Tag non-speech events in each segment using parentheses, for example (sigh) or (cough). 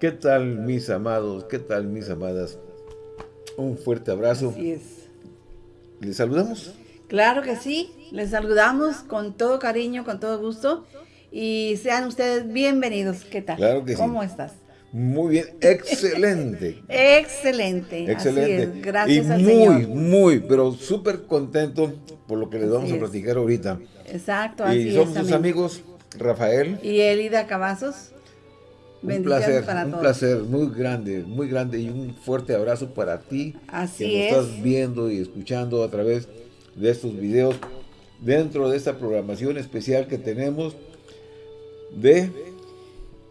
¿Qué tal mis amados? ¿Qué tal mis amadas? Un fuerte abrazo. Así es. ¿Les saludamos? Claro que sí. Les saludamos con todo cariño, con todo gusto. Y sean ustedes bienvenidos. ¿Qué tal? Claro que sí. ¿Cómo estás? Muy bien, excelente. excelente. (laughs) Excelente. Así es. Gracias y al muy, Señor. muy, pero súper contento por lo que les Así vamos a platicar ahorita. Exacto, así Y somos es. sus amigos, Rafael. Y Elida Cavazos. Un placer, para un todos. placer muy grande, muy grande y un fuerte abrazo para ti Así que es. nos estás viendo y escuchando a través de estos videos dentro de esta programación especial que tenemos de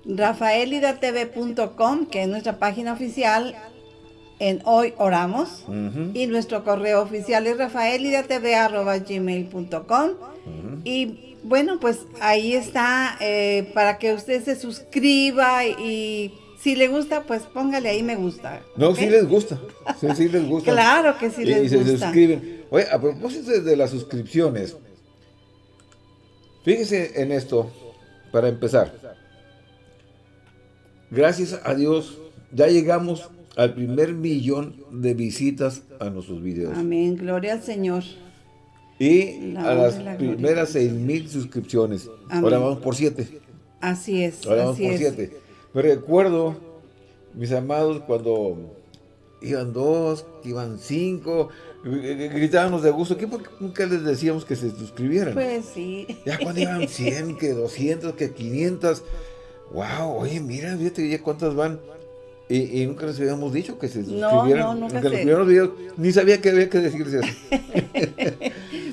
rafaelidatv.com, que es nuestra página oficial en Hoy Oramos. Y nuestro correo oficial es rafaelidatv.gmail.com. Y bueno, pues ahí está eh, para que usted se suscriba y si le gusta, pues póngale ahí me gusta. No, ¿ok? sí les gusta, sí, sí les gusta. Claro que sí y, les y se gusta. suscriben. Oye, a propósito de las suscripciones, fíjese en esto, para empezar. Gracias a Dios, ya llegamos al primer millón de visitas a nuestros videos. Amén, gloria al Señor. Y La a las la primeras seis mil suscripciones. Amén. Ahora vamos por siete. Así es, Ahora vamos así por es. siete. Me recuerdo, mis amados, cuando iban dos, iban cinco, gritábamos de gusto. ¿Qué nunca les decíamos que se suscribieran? Pues sí. Ya cuando iban 100, que 200, que 500. Wow, oye, mira, fíjate ya cuántas van. Y, y nunca les habíamos dicho que se suscribieran. no, nunca los se- videos ni sabía que había que decirles eso. (laughs)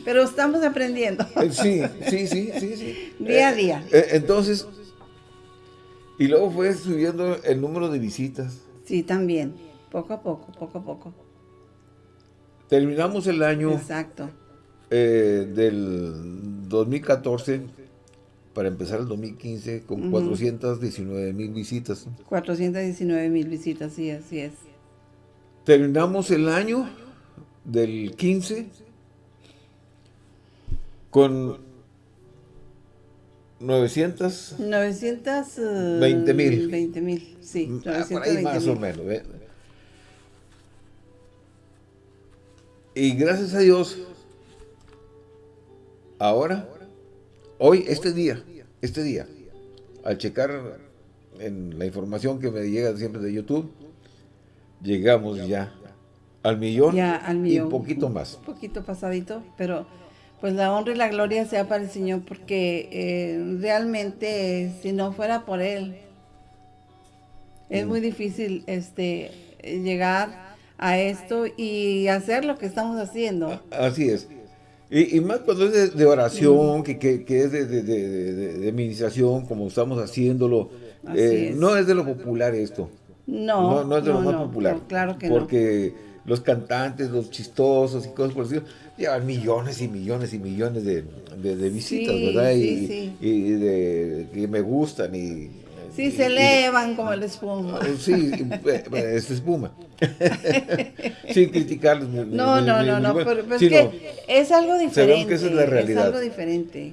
Pero estamos aprendiendo. Eh, Sí, sí, sí, sí, sí. (laughs) Día a Eh, día. eh, entonces, y luego fue subiendo el número de visitas. Sí, también. Poco a poco, poco a poco. Terminamos el año Exacto. eh, del 2014 para empezar el 2015 con Ujú. 419 mil visitas. 419 mil visitas, sí, así es. Terminamos el año del 15 con 900 920 20 mil. 20 mil, sí. Ah, por ahí 920 más o mil. menos. ¿ve? Y gracias a Dios, ahora, hoy, este día, este día, al checar en la información que me llega siempre de YouTube, llegamos ya al millón, Ya al millón. y un poquito más. Un poquito pasadito, pero pues la honra y la gloria sea para el Señor porque eh, realmente eh, si no fuera por Él, es Mm. muy difícil este llegar a esto y hacer lo que estamos haciendo. Así es. Y, y más cuando es de, de oración, que, que- que es de, de, de- administración, como estamos haciéndolo. Eh, es. No es de lo popular esto. No, No, no es de lo no, más popular. no, claro que no. Porque los cantantes, los chistosos y cosas por el estilo, llevan millones y millones y millones de, de- de visitas, Sí, ¿verdad? sí, y, sí. y de que me gustan y... Sí, y- se y- elevan como el espuma. Sí, y, eh, es espuma. (laughs) Sin criticarles. ni- No, no, no, no, ni- pero, pero es que es algo diferente. que esa es la realidad. algo diferente.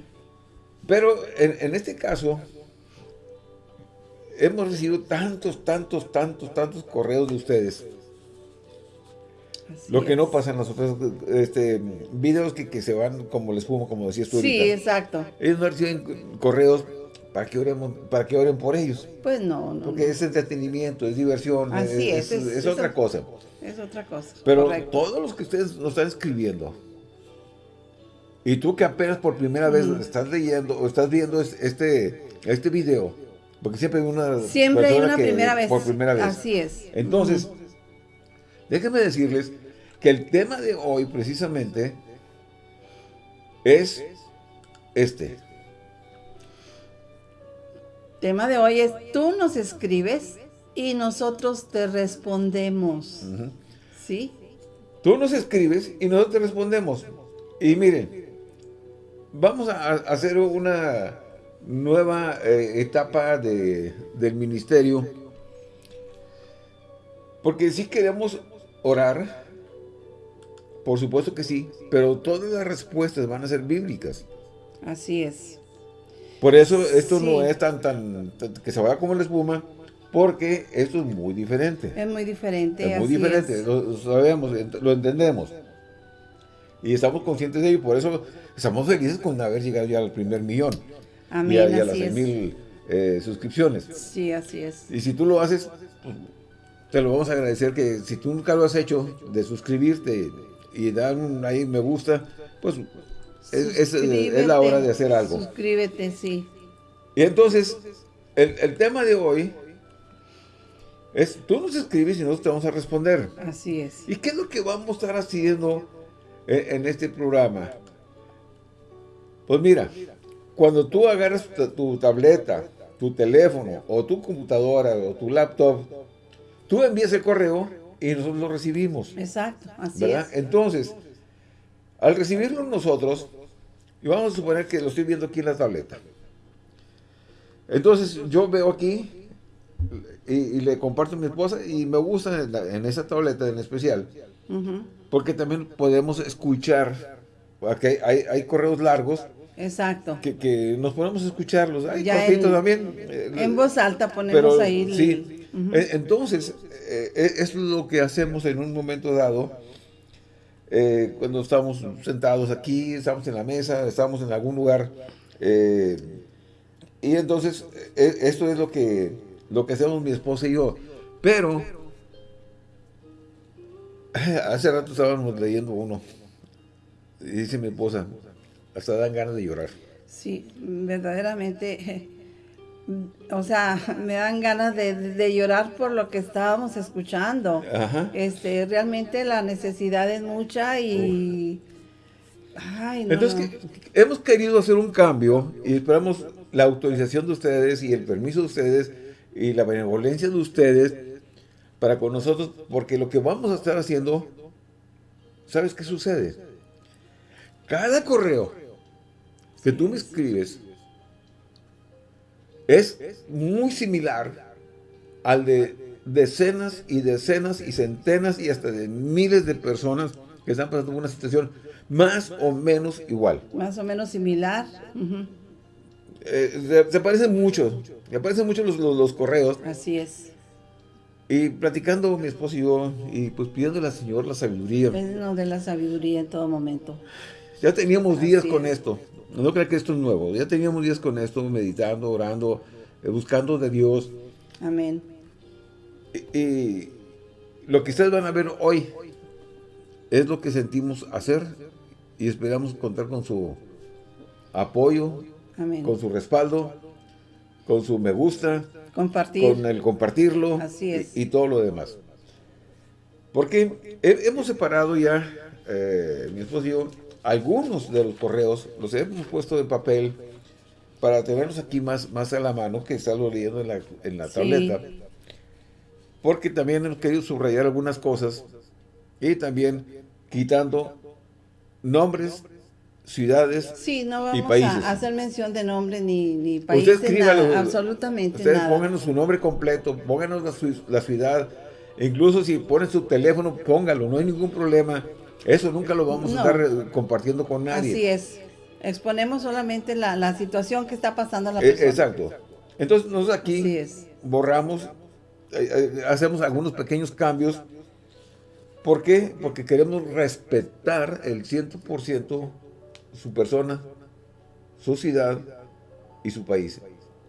Pero en, en este caso, hemos recibido tantos, tantos, tantos, tantos correos de ustedes. Así Lo que es. no pasa en las otras este, videos que, que se van como la espuma, como decías tú Sí, ahorita. exacto. Ellos no reciben correos para que, oremos, para que oren por ellos. Pues no, no. Porque no. es entretenimiento, es diversión, Así es, es, otra o- cosa. Es otra cosa. Pero correcto. todos los que ustedes nos están escribiendo, y tú que apenas por primera vez estás leyendo o estás viendo es- este, este video, porque siempre hay una Siempre hay una que primera vez. por primera vez. Así es. Entonces, déjenme decirles que el tema de hoy precisamente es este. tema de hoy es tú nos escribes y nosotros te respondemos. ¿Sí? Tú nos escribes y nosotros te respondemos. Y miren, vamos a, a hacer una nueva eh, etapa de- del ministerio. Porque sí queremos orar, por supuesto que sí, pero todas las respuestas van a ser bíblicas. Así es. Por eso esto no es tan, tan, tan- que se vaya como la espuma, Porque esto es muy diferente. Es muy diferente, Es muy diferente, Lo, sabemos, lo entendemos. Y estamos conscientes de ello, por eso estamos felices con haber llegado ya al primer millón. Amén, y a, las mil eh, suscripciones. Sí, así es. Y si tú lo haces, pues, te lo vamos a agradecer que si tú nunca lo has hecho, de suscribirte y dar un ahí me gusta, pues es, es, la hora de hacer algo. Suscríbete, sí. Y entonces, el, el tema de hoy es, tú nos escribes y nosotros te vamos a responder. Así es. ¿Y qué es lo que vamos a estar haciendo en, este programa? Pues mira, cuando tú agarras tu, tableta, tu teléfono, o tu computadora, o tu laptop, tú envías el correo y nosotros lo recibimos. Exacto, así es. Entonces, al recibirlo nosotros, y vamos a suponer que lo estoy viendo aquí en la tableta. Entonces, yo veo aquí y, le comparto a mi esposa y me gusta en, esa tableta en especial. Porque también podemos escuchar, hay, hay, correos largos. Exacto. Que, nos podemos escucharlos. Hay cortitos también. En voz alta ponemos ahí. Sí. E, entonces, eh, e, es lo que hacemos en un momento dado. Eh, cuando estamos sentados aquí, estamos en la mesa, estamos en algún lugar. y entonces, esto es lo que lo que hacemos mi esposa y yo. Pero, (laughs) hace rato estábamos leyendo uno. Y dice mi esposa, hasta dan ganas de llorar. Sí, verdaderamente, o sea, (laughs) me dan ganas de, llorar por lo que estábamos escuchando. Este, realmente la necesidad es mucha y... Entonces, hemos querido hacer un cambio y esperamos la autorización de ustedes y el permiso de ustedes y la benevolencia de ustedes para con nosotros, porque lo que vamos a estar haciendo, ¿sabes qué sucede? Cada correo que tú me escribes es muy similar al de decenas y decenas y centenas y hasta de miles de personas que están pasando una situación más o menos igual. Más o menos similar. Eh, se, parecen mucho, me parecen mucho los, los, correos. Así es. Y platicando mi esposo y yo, y pues pidiéndole al Señor la sabiduría. de la sabiduría en todo momento. Ya teníamos días con esto. No creo que esto es nuevo. Ya teníamos días con esto, meditando, orando, eh, buscando de Dios. Amén. Y, lo que ustedes van a ver hoy es lo que sentimos hacer y esperamos contar con su apoyo, con su respaldo, con su me gusta, Compartir. con el compartirlo Y, todo lo demás. Porque hemos separado ya, eh, mi esposo y yo, algunos de los correos, los hemos puesto de papel para tenerlos aquí más, más a la mano, que está leyendo en la, en la tableta. Porque también hemos querido subrayar algunas cosas. Y también quitando nombres ciudades sí, no vamos a hacer mención de nombre ni, ni países, nada, absolutamente ustedes pónganos su nombre completo, pónganos la, ciudad, incluso si ponen su teléfono, póngalo, no hay ningún problema. Eso nunca lo vamos a estar eh, compartiendo con nadie. Así es. Exponemos solamente la, situación que está pasando a la e, persona. exacto. Entonces nosotros aquí borramos, eh, eh, hacemos algunos pequeños cambios. ¿Por qué? Porque queremos respetar el 100% su persona, su ciudad y su país.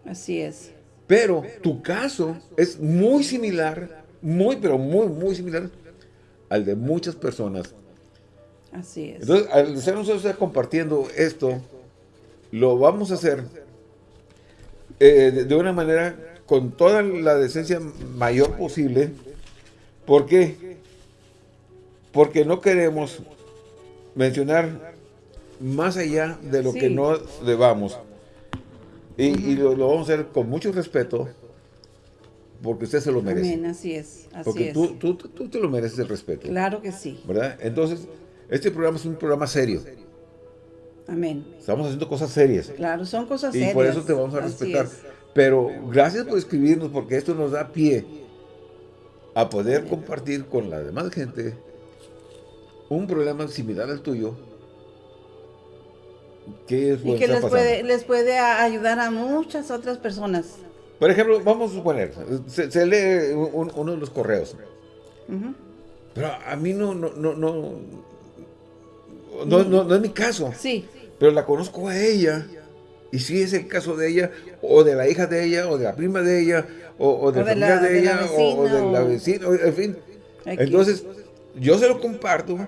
Así es. Pero tu caso es muy similar, muy, pero muy, muy similar al de muchas personas. Así es. Entonces, al ser nosotros compartiendo esto, lo vamos a hacer eh, de, una manera con toda la decencia mayor posible. ¿Por qué? Porque no queremos mencionar más allá de lo que no debamos. Y, lo, vamos a hacer con mucho respeto, porque usted se lo merece. Amén, así es. Así porque Tú, tú, tú, te lo mereces el respeto. Claro que sí. ¿Verdad? Entonces, este programa es un programa serio. Amén. Estamos haciendo cosas serias. Claro, son cosas serias. Y por eso te vamos a respetar. Pero gracias por escribirnos, porque esto nos da pie a poder compartir con la demás gente un problema similar al tuyo y que les puede, les puede ayudar a muchas otras personas. Por ejemplo, vamos a suponer, se, lee uno de los correos. Pero a mí no, no, no, no, no, no, es mi caso. Sí. Pero la conozco a ella. Y si es el caso de ella, o de la hija de ella, o de la prima de ella, o, de, la familia de, ella, o, de la vecina, en fin. Entonces, yo se lo comparto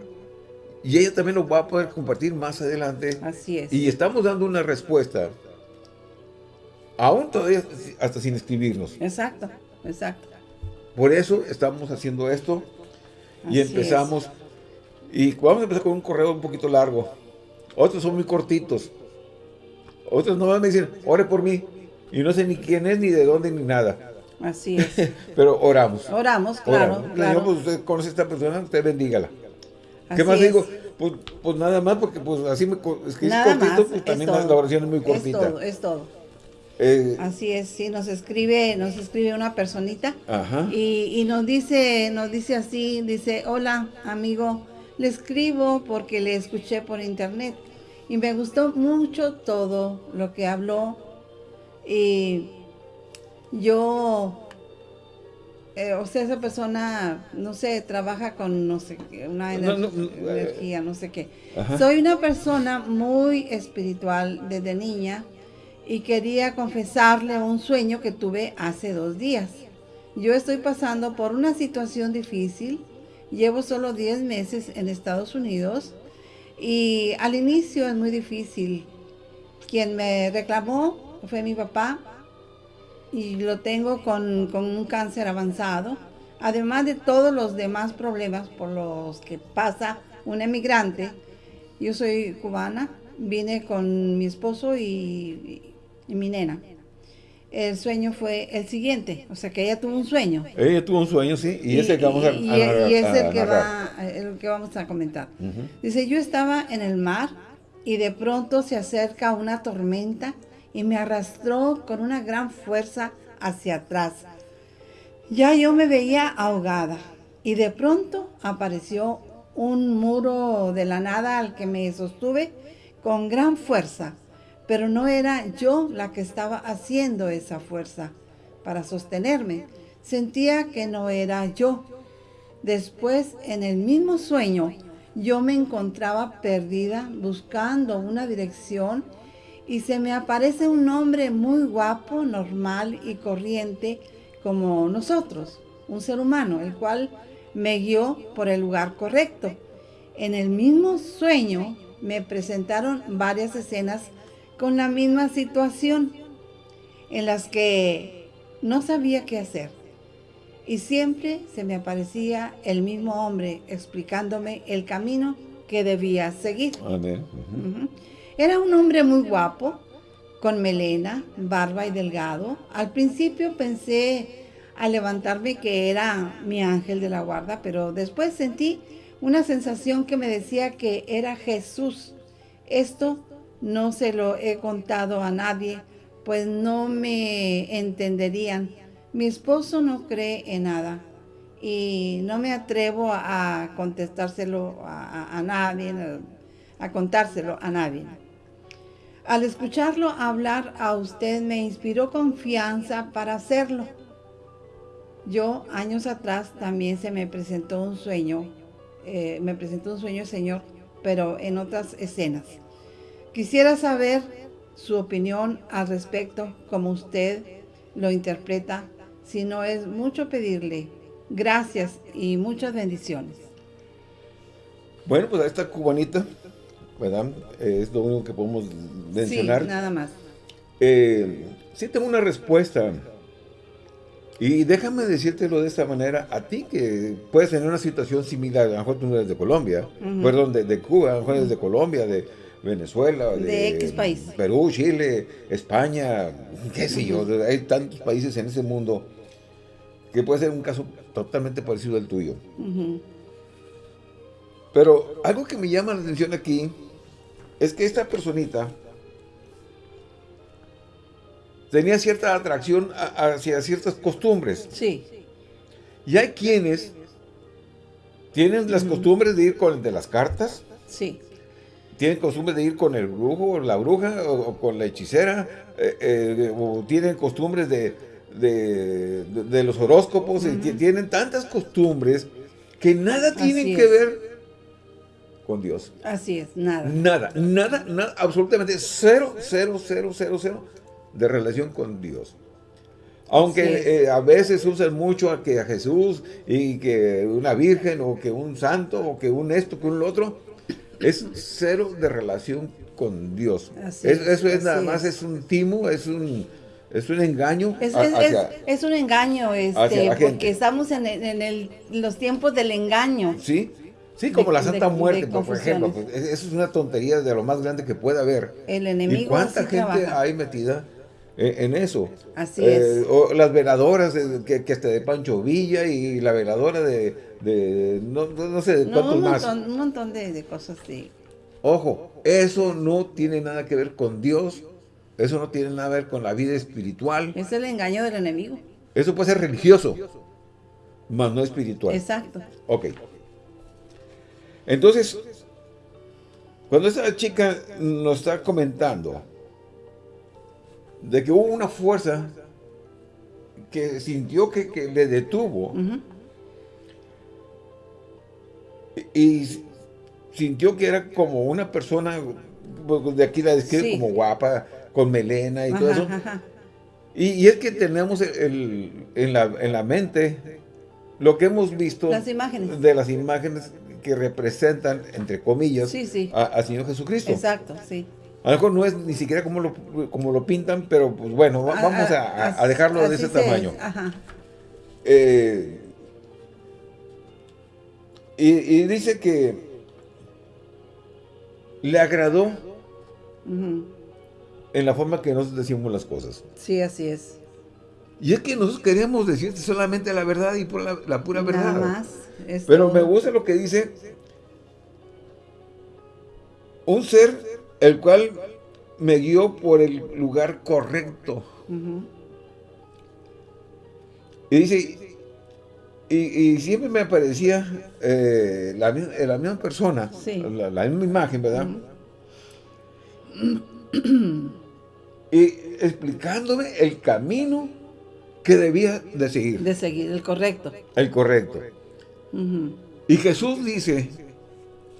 y ella también lo va a poder compartir más adelante. Así es. Y estamos dando una respuesta, aún todavía hasta sin escribirnos. Exacto, exacto. Por eso estamos haciendo esto y empezamos. Y vamos a empezar con un correo un poquito largo. Otros son muy cortitos. Otros nomás me dicen, ore por mí. Y no sé ni quién es, ni de dónde, ni nada. Así es. (laughs) Pero oramos. Oramos, claro. claro. pues usted conoce a esta persona, usted bendígala. ¿Qué más digo? Pues, pues, nada más, porque pues así me escribí cortito, pues también la oración es muy cortita. Es todo, es todo. Eh, así es, sí, nos escribe, nos escribe una personita Y, y, nos dice, nos dice así, dice, hola amigo, le escribo porque le escuché por internet y me gustó mucho todo lo que habló y yo, eh, o sea, esa persona, no sé, trabaja con, no sé, una energía, no sé qué. Soy una persona muy espiritual desde niña y quería confesarle un sueño que tuve hace dos días. Yo estoy pasando por una situación difícil, llevo solo 10 meses en Estados Unidos y al inicio es muy difícil. Quien me reclamó fue mi papá y lo tengo con, con un cáncer avanzado, además de todos los demás problemas por los que pasa un emigrante. Yo soy cubana, vine con mi esposo y, y mi nena. El sueño fue el siguiente, o sea que ella tuvo un sueño. Ella tuvo un sueño, sí, y, ese que vamos a, y, es el, que va, el que vamos a comentar. Dice, yo estaba en el mar y de pronto se acerca una tormenta y me arrastró con una gran fuerza hacia atrás. Ya yo me veía ahogada y de pronto apareció un muro de la nada al que me sostuve con gran fuerza pero no era yo la que estaba haciendo esa fuerza para sostenerme. Sentía que no era yo. Después, en el mismo sueño, yo me encontraba perdida buscando una dirección y se me aparece un hombre muy guapo, normal y corriente como nosotros, un ser humano, el cual me guió por el lugar correcto. En el mismo sueño me presentaron varias escenas con la misma situación en las que no sabía qué hacer. Y siempre se me aparecía el mismo hombre explicándome el camino que debía seguir. Era un hombre muy guapo, con melena, barba y delgado. Al principio pensé al levantarme que era mi ángel de la guarda, pero después sentí una sensación que me decía que era Jesús. Esto no se lo he contado a nadie, pues no me entenderían. Mi esposo no cree en nada y no me atrevo a contestárselo a, nadie, a contárselo a nadie. Al escucharlo hablar a usted me inspiró confianza para hacerlo. Yo años atrás también se me presentó un sueño, eh, me presentó un sueño Señor, pero en otras escenas. Quisiera saber su opinión al respecto, como usted lo interpreta, si no es mucho pedirle. Gracias y muchas bendiciones. Bueno, pues a esta cubanita, ¿verdad? es lo único que podemos mencionar. Sí, nada más. Eh, sí tengo una respuesta. Y déjame decírtelo de esta manera, a ti que puedes tener una situación similar, a lo mejor tú no eres de Colombia, perdón, de, de, Cuba, a lo mejor eres de Colombia, de, Venezuela, de, X país. Perú, Chile, España, (laughs) qué sé yo, hay tantos países en ese mundo que puede ser un caso totalmente parecido al tuyo. Pero algo que me llama la atención aquí es que esta personita tenía cierta atracción hacia ciertas costumbres. Sí. Y hay quienes tienen las costumbres de ir con el de las cartas. Sí tienen costumbre de ir con el brujo o la bruja o, con la hechicera, eh, eh, o tienen costumbres de, de, los horóscopos, y tienen tantas costumbres que nada tienen que ver con Dios. Así es, nada. Nada, nada, nada, absolutamente cero, cero, cero, cero, cero de relación con Dios. Aunque eh, a veces usan mucho a que a Jesús y que una virgen o que un santo o que un esto, que un otro, es cero de relación con Dios. eso es nada más, es un timo, es un, es un engaño. Es, un engaño, este, porque estamos en, en, los tiempos del engaño. Sí, sí, como la Santa Muerte, por ejemplo. Pues, eso es una tontería de lo más grande que puede haber. El enemigo. ¿Y cuánta gente hay metida? En eso. Así es. Eh, o las veladoras que, que este de Pancho Villa y la veladora de, de no, no, sé, de cuántos un más. un montón de, cosas de... Ojo, eso no tiene nada que ver con Dios, eso no tiene nada que ver con la vida espiritual. Es el engaño del enemigo. Eso puede ser religioso, mas no espiritual. Exacto. Ok. Entonces, cuando esa chica nos está comentando de que hubo una fuerza que sintió que, le detuvo y, sintió que era como una persona, pues, de aquí la describe como guapa, con melena y todo eso. Y, es que tenemos en, la, mente lo que hemos visto de las imágenes que representan, entre comillas, al Señor Jesucristo. Exacto, sí. A lo mejor no es ni siquiera como lo, como lo pintan, pero pues bueno, ah, vamos a, dejarlo de ese tamaño. Eh, y, dice que le agradó en la forma que nosotros decimos las cosas. Sí, así es. Y es que nosotros queríamos decirte solamente la verdad y por la, pura verdad. Nada más. Pero me gusta lo que dice un ser el cual me guió por el lugar correcto. Y dice, y, siempre me aparecía eh, la, misma persona, la, misma imagen, ¿verdad? y explicándome el camino que debía de seguir. De seguir, el correcto. El correcto. Y Jesús dice,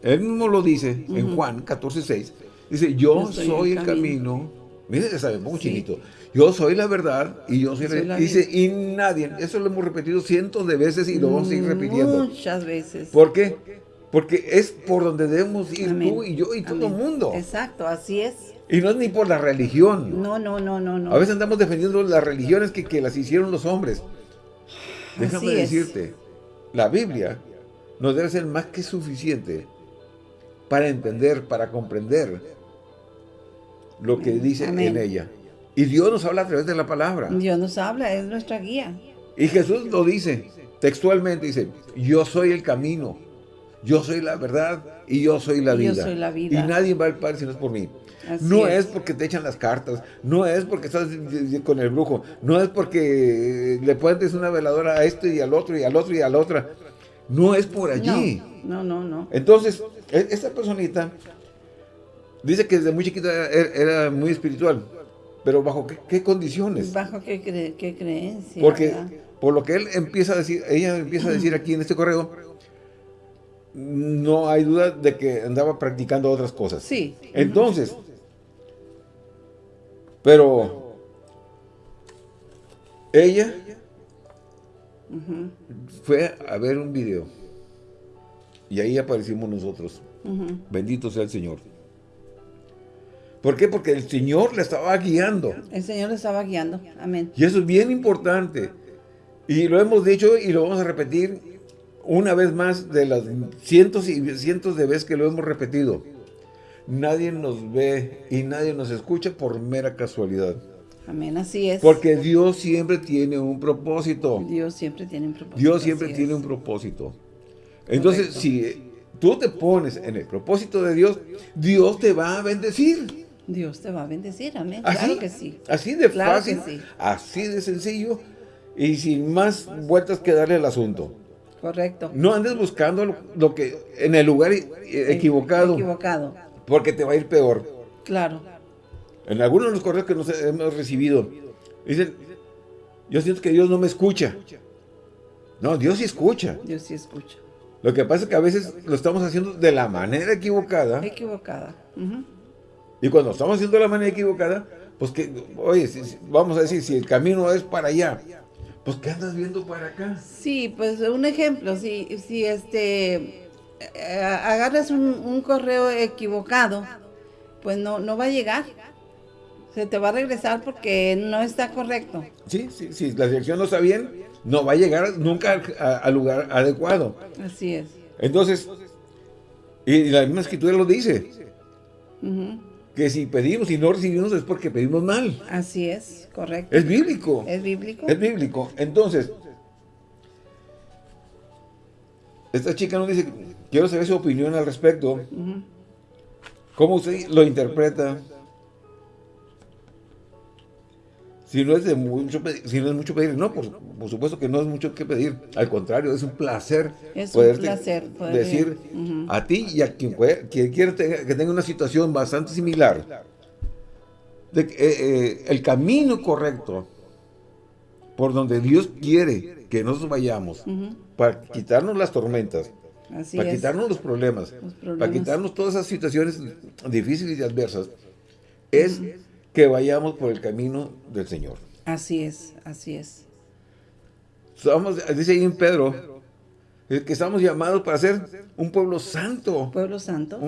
él mismo lo dice en Juan 14, 6, Dice, yo, soy, el camino. Mire, ya sabe, muy chinito. Yo soy la verdad y yo soy, la, Dice, y nadie. Eso lo hemos repetido cientos de veces y lo vamos a seguir repitiendo. Muchas veces. ¿Por qué? Porque es por donde debemos ir tú y yo y todo el mundo. Exacto, así es. Y no es ni por la religión. No, no, no, no. no. A veces andamos defendiendo las religiones que, que las hicieron los hombres. Déjame decirte, la Biblia nos debe ser más que suficiente para entender, para comprender lo que dice en ella. Y Dios nos habla a través de la palabra. Dios nos habla, es nuestra guía. Y Jesús lo dice textualmente, dice, yo soy el camino, yo soy la verdad y yo soy la, vida. Soy la vida. Y nadie va al Padre si no es por mí. no es. porque te echan las cartas, no es porque estás con el brujo, no es porque le pones una veladora a esto y al otro y al otro y a la otra. No es por allí. No, no, no. Entonces, e-, esta personita Dice que desde muy chiquita er, era, muy espiritual. Pero ¿bajo qué, condiciones? ¿Bajo qué, creencia? Porque por lo que él empieza a decir, ella empieza a decir aquí en este correo, no hay duda de que andaba practicando otras cosas. Sí. Entonces, pero ella fue a ver un video y ahí aparecimos nosotros. Bendito sea el Señor. ¿Por qué? Porque el Señor le estaba guiando. El Señor le estaba guiando. Amén. Y eso es bien importante. Y lo hemos dicho y lo vamos a repetir una vez más de las cientos y cientos de veces que lo hemos repetido. Nadie nos ve y nadie nos escucha por mera casualidad. Amén, así es. Porque Dios siempre tiene un propósito. Dios siempre tiene un propósito. Dios siempre tiene un propósito. Entonces, si tú te pones en el propósito de Dios, Dios te va a bendecir. Dios te va a bendecir, amén. claro que sí. Así de fácil, así de sencillo y sin más vueltas que darle al asunto. Correcto. No andes buscando lo, que en el lugar equivocado. Equivocado. Porque te va a ir peor. Claro. En algunos de los correos que nos hemos recibido, dicen, yo siento que Dios no me escucha. No, Dios sí escucha. Dios sí escucha. Lo que pasa es que a veces lo estamos haciendo de la manera equivocada. Equivocada. Y cuando estamos haciendo la manera equivocada, pues que, oye, vamos a decir, si el camino es para allá, pues ¿qué andas viendo para acá? Sí, pues un ejemplo, si, si este, eh, agarras un, correo equivocado, pues no, no va a llegar. Se te va a regresar porque no está correcto. Sí, sí, sí, la dirección no está bien, no va a llegar nunca al, lugar adecuado. Así es. Entonces, y la misma escritura lo dice que si pedimos y no recibimos es porque pedimos mal. Así es, correcto. Es bíblico. Es bíblico. Es bíblico. Entonces, esta chica nos dice, quiero saber su opinión al respecto. ¿Cómo usted lo interpreta? Si no es de mucho pedir, si no es mucho pedir, no, por, supuesto que no es mucho que pedir. Al contrario, es un placer es un placer decir a ti y a quien, quien quiera que tenga una situación bastante similar, de, eh, eh, el camino correcto por donde Dios quiere que nosotros vayamos para quitarnos las tormentas, para quitarnos los problemas, para quitarnos todas esas situaciones difíciles y adversas, es que vayamos por el camino del Señor. Así es, así es. Somos, dice ahí en Pedro, que estamos llamados para ser un pueblo santo. Pueblo santo.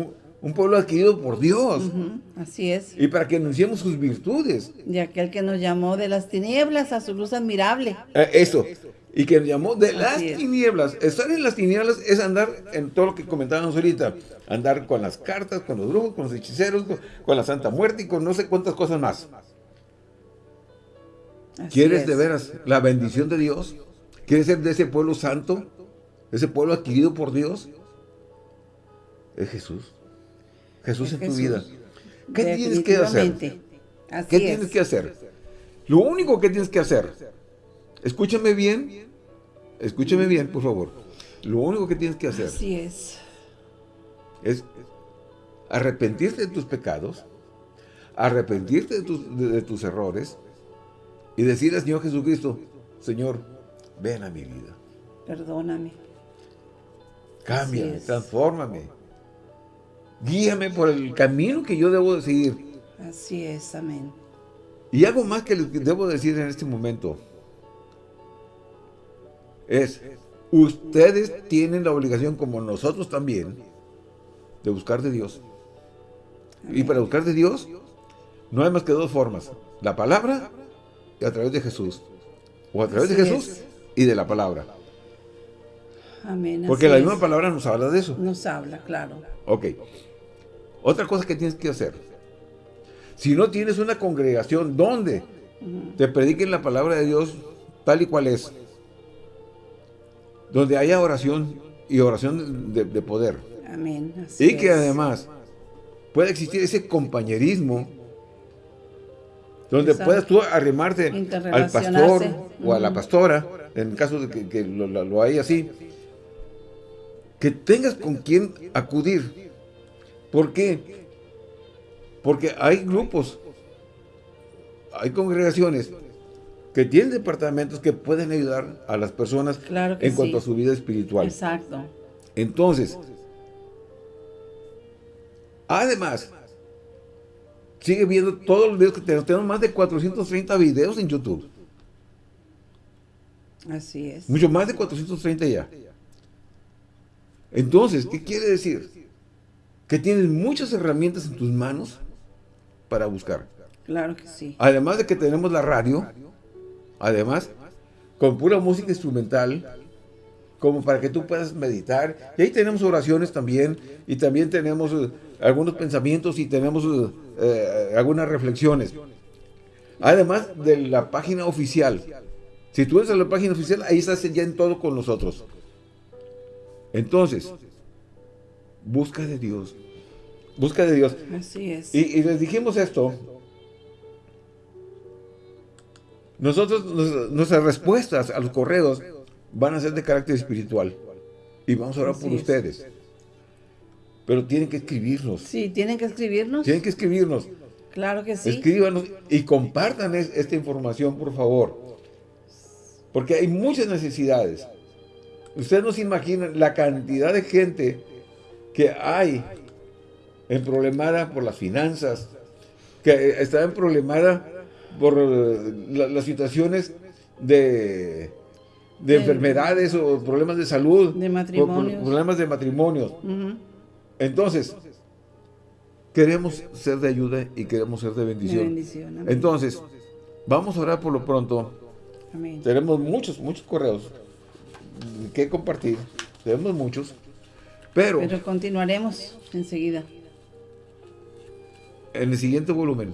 Un, pueblo adquirido por Dios. así es. Y para que anunciemos sus virtudes. De aquel que nos llamó de las tinieblas a su luz admirable. Eh, eso y que nos llamó de las tinieblas. Estar en las tinieblas es andar en todo lo que comentábamos ahorita. Andar con las cartas, con los brujos, con los hechiceros, con, la Santa Muerte y con no sé cuántas cosas más. ¿Quieres de veras la bendición de Dios? ¿Quieres ser de ese pueblo santo? ¿Ese pueblo adquirido por Dios? Es Jesús. Jesús en tu vida. ¿Qué tienes que hacer? ¿Qué tienes que hacer? Lo único que tienes que hacer Escúchame bien. Escúchame bien, por favor. Lo único que tienes que hacer. Así es. Es arrepentirte de tus pecados, arrepentirte de tus, errores y decirle al Señor Jesucristo, Señor, ven a mi vida. Perdóname. Cámbiame, transfórmame. Guíame por el camino que yo debo seguir. Así es, amén. Y algo más que les debo decir en este momento es, ustedes tienen la obligación, como nosotros también, de buscar de Dios. Y para buscar de Dios, no hay más que dos formas. La palabra y a través de Jesús. O a través de Jesús y de la palabra. Amén. Porque la misma palabra nos habla de eso. Nos habla, claro. Ok. Otra cosa que tienes que hacer. Si no tienes una congregación donde te prediquen la palabra de Dios tal y cual es, donde haya oración y oración de, poder. Amén. y que además pueda existir ese compañerismo donde puedas tú arrimarte al pastor o a la pastora, en caso de que, lo, lo, hay así, que tengas con quien acudir. ¿Por qué? Porque hay grupos, hay congregaciones que tienen departamentos que pueden ayudar a las personas en cuanto a su vida espiritual. Exacto. Entonces, además, sigue viendo todos los videos que tenemos. Tenemos más de 430 videos en YouTube. Así es. Mucho más de 430 ya. Entonces, ¿qué quiere decir? Que tienes muchas herramientas en tus manos para buscar. Claro que sí. Además de que tenemos la radio, Además, con pura música instrumental, como para que tú puedas meditar. Y ahí tenemos oraciones también, y también tenemos eh, algunos pensamientos y tenemos eh, eh, algunas reflexiones. Además de la página oficial. Si tú entras a la página oficial, ahí estás ya en todo con nosotros. Entonces, busca de Dios. Busca de Dios. Así es. y les dijimos esto Nosotros, nuestras respuestas a los correos van a ser de carácter espiritual. Y vamos a orar por ustedes. Pero tienen que escribirnos. Sí, tienen que escribirnos. Tienen que escribirnos. Claro que sí. Escríbanos y compartan esta información, por favor. Porque hay muchas necesidades. Ustedes no se imaginan la cantidad de gente que hay en problemada por las finanzas, que está en problemada por eh, las situaciones de, de, enfermedades o problemas de salud. De matrimonios. problemas de matrimonios. Entonces, queremos ser de ayuda y queremos ser de bendición. Entonces, vamos a orar por lo pronto. Tenemos muchos, muchos correos que compartir. Tenemos muchos. Pero, pero continuaremos enseguida. En el siguiente volumen.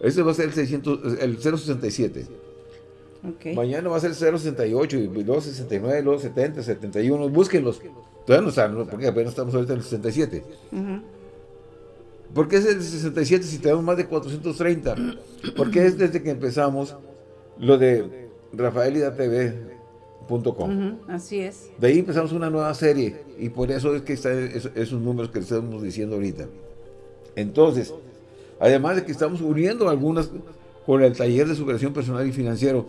Este va a ser el, 600, el 067. Mañana va a ser 068 y luego 69, luego 70, 71. Búsquenlos. Todavía no están, porque apenas estamos ahorita en el 67. ¿Por qué es el 67 si tenemos más de 430? Porque es desde que empezamos lo de rafaelidatv.com. así es. De ahí empezamos una nueva serie y por eso es que están esos números que estamos diciendo ahorita. Entonces, además de que estamos uniendo algunas con el taller de superación personal y financiero,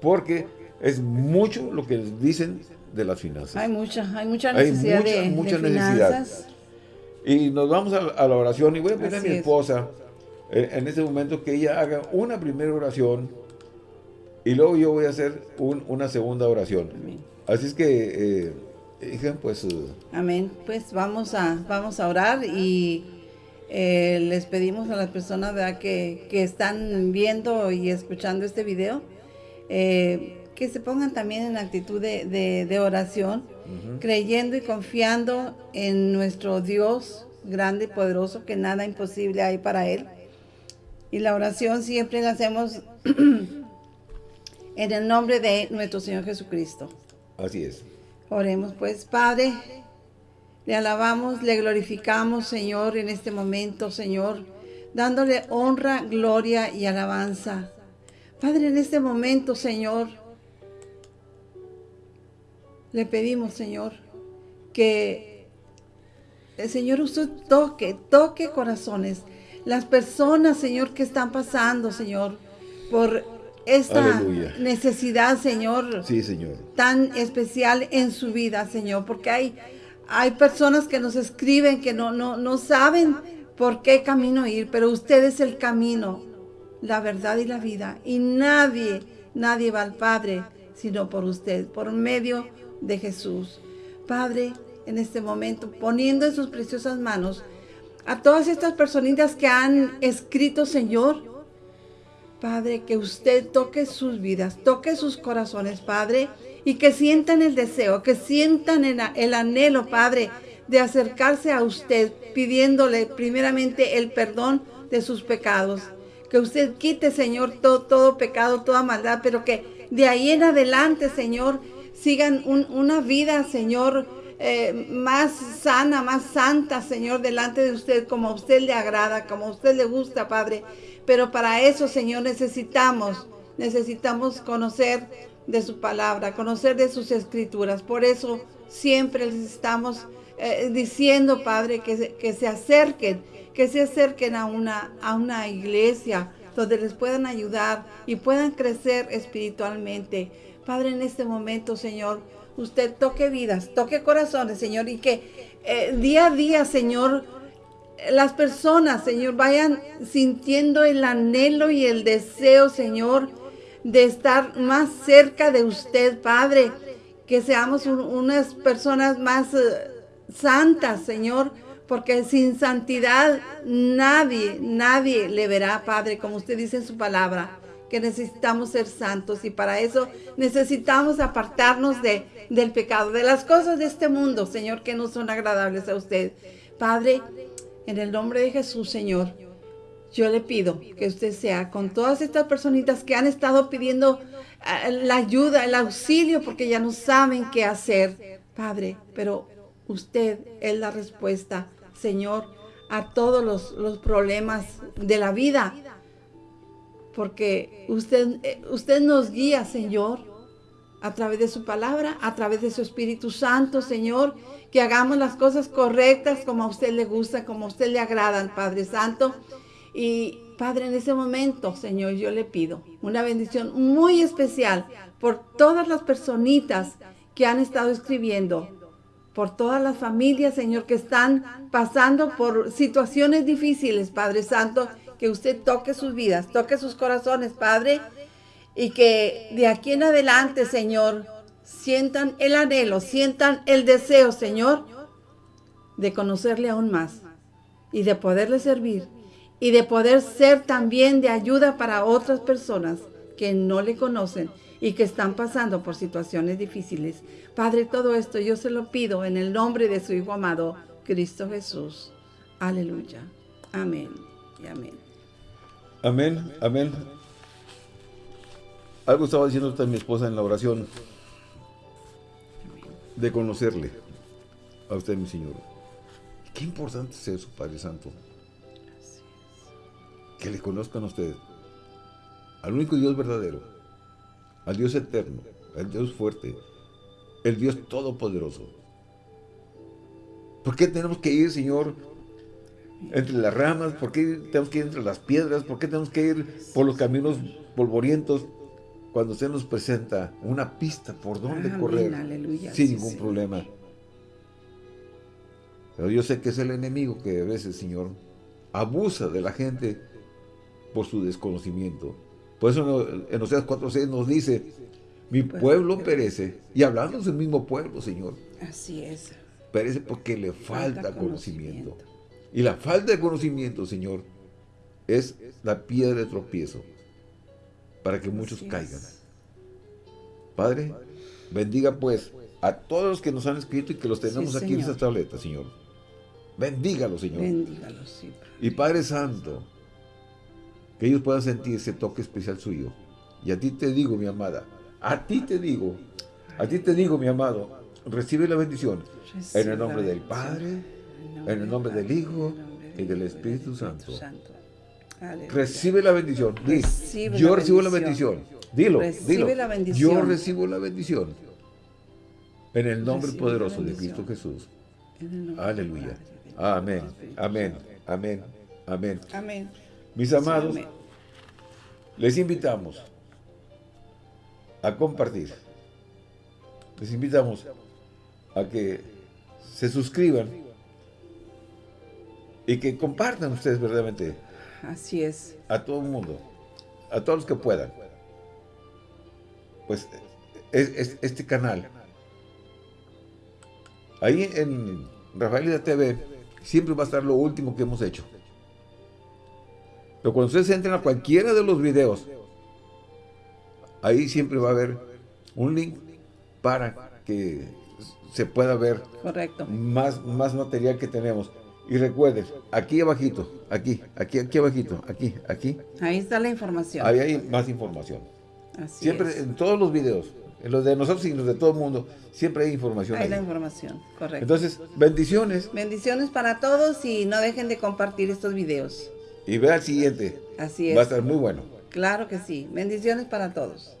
porque es mucho lo que dicen de las finanzas. Hay mucha, hay mucha necesidad de, mucha necesidad. Y nos vamos a, la oración y voy a pedir a mi esposa eh, en este momento que ella haga una primera oración y luego yo voy a hacer una segunda oración. Así es que, eh, pues... Eh, Amén. Pues vamos a, vamos a orar y les pedimos a las personas Que, que están viendo y escuchando este video que se pongan también en actitud de, oración, creyendo y confiando en nuestro Dios grande y poderoso, que nada imposible hay para Él. Y la oración siempre la hacemos (clears throat) en el nombre de nuestro Señor Jesucristo. Así es. Oremos pues, Padre, le alabamos, le glorificamos, Señor, en este momento, Señor, dándole honra, gloria y alabanza. Padre, en este momento, Señor, le pedimos, Señor, que el Señor usted toque, toque corazones. Las personas, Señor, que están pasando, Señor, por esta necesidad, Señor, sí, Señor, tan especial en su vida, Señor, porque hay, hay personas que nos escriben que no, no, no saben por qué camino ir, pero usted es el camino, la verdad y la vida, y nadie, nadie va al Padre sino por usted, por medio de Jesús. Padre, en este momento, poniendo en sus preciosas manos a todas estas personitas que han escrito, Señor, Padre, que usted toque sus vidas, toque sus corazones, Padre, y que sientan el deseo, que sientan el, anhelo, Padre, de acercarse a usted, pidiéndole primeramente el perdón de sus pecados. Que usted quite, Señor, todo, pecado, toda maldad, pero que de ahí en adelante, Señor, sigan una vida, Señor, eh, más sana, más santa, Señor, delante de usted, como a usted le agrada, como a usted le gusta, Padre. Pero para eso, Señor, necesitamos, necesitamos conocer de su palabra, conocer de sus escrituras. Por eso siempre les estamos eh, diciendo, Padre, que se, que se acerquen, que se acerquen a una, a una iglesia donde les puedan ayudar y puedan crecer espiritualmente. Padre, en este momento, Señor, usted toque vidas, toque corazones, Señor, y que eh, día a día, Señor, las personas, Señor, vayan sintiendo el anhelo y el deseo, Señor, de estar más cerca de usted, Padre. Que seamos unas personas más eh, santas, Señor, porque sin santidad nadie, nadie le verá, Padre, como usted dice en su palabra que necesitamos ser santos y para eso necesitamos apartarnos de, del pecado, de las cosas de este mundo, Señor, que no son agradables a usted. Padre, en el nombre de Jesús, Señor, yo le pido que usted sea con todas estas personitas que han estado pidiendo eh, la ayuda, el auxilio, porque ya no saben qué hacer, Padre, pero usted es la respuesta, Señor, a todos los, los problemas de la vida porque usted, eh, usted nos guía, Señor, a través de su palabra, a través de su Espíritu Santo, Señor, que hagamos las cosas correctas como a usted le gusta, como a usted le agradan, Padre Santo. Y, Padre, en ese momento, Señor, yo le pido una bendición muy especial por todas las personitas que han estado escribiendo, por todas las familias, Señor, que están pasando por situaciones difíciles, Padre Santo, que usted toque sus vidas, toque sus corazones, Padre, y que de aquí en adelante, Señor, sientan el anhelo, sientan el deseo, Señor, de conocerle aún más y de poderle servir y de poder ser también de ayuda para otras personas que no le conocen y que están pasando por situaciones difíciles. Padre, todo esto yo se lo pido en el nombre de su Hijo amado, Cristo Jesús. Aleluya. Amén y amén. Amén, amén. Algo estaba diciendo también mi esposa en la oración de conocerle a usted, mi Señor. Qué importante es eso, Padre Santo. Que le conozcan a usted, al único Dios verdadero, al Dios eterno, al Dios fuerte, el Dios todopoderoso. ¿Por qué tenemos que ir, Señor, entre las ramas? ¿Por qué tenemos que ir entre las piedras? ¿Por qué tenemos que ir por los caminos polvorientos? cuando usted nos presenta una pista por dónde correr sin ningún problema. Pero yo sé que es el enemigo que a veces, Señor, abusa de la gente por su desconocimiento. Por eso en Oseas 4.6 nos dice, mi pueblo perece. Y hablando del mismo pueblo, Señor. Así es. Perece porque le falta, conocimiento. Y la falta de conocimiento, Señor, es la piedra de tropiezo para que muchos caigan. Padre, bendiga pues a todos los que nos han escrito y que los tenemos aquí en esta tableta, Señor. Bendígalos, Señor. Bendígalos, sí. Y Padre Santo, que ellos puedan sentir ese toque especial suyo. Y a ti te digo, mi amada, a ti te digo, a ti te digo, mi amado, recibe la bendición en el nombre del Padre, en el nombre del Hijo y del Espíritu Santo. Recibe la bendición. yo recibo la bendición. Dilo, dilo. Yo recibo la bendición. En el nombre poderoso de Cristo Jesús. Aleluya. Amén. Amén. Amén. Amén. Amén. Mis amados, les invitamos a compartir. Les invitamos a que se suscriban y que compartan ustedes verdaderamente Así es. A todo el mundo. A todos los que puedan. Pues es, este canal. Ahí en Rafaelida TV siempre va a estar lo último que hemos hecho. Pero cuando ustedes entren a cualquiera de los videos, ahí siempre va a haber un link para que se pueda ver Correcto. Más, más material que tenemos. Y recuerden, aquí abajito, aquí, aquí, aquí abajito, aquí, aquí. Ahí está la información. Ahí hay más información. siempre, en todos los videos, en los de nosotros y en los de todo el mundo, siempre hay información. Hay la información, correcto. Entonces, bendiciones. Bendiciones para todos y no dejen de compartir estos videos. Y vea el siguiente. Así es. Va a estar muy bueno. Claro que sí. Bendiciones para todos.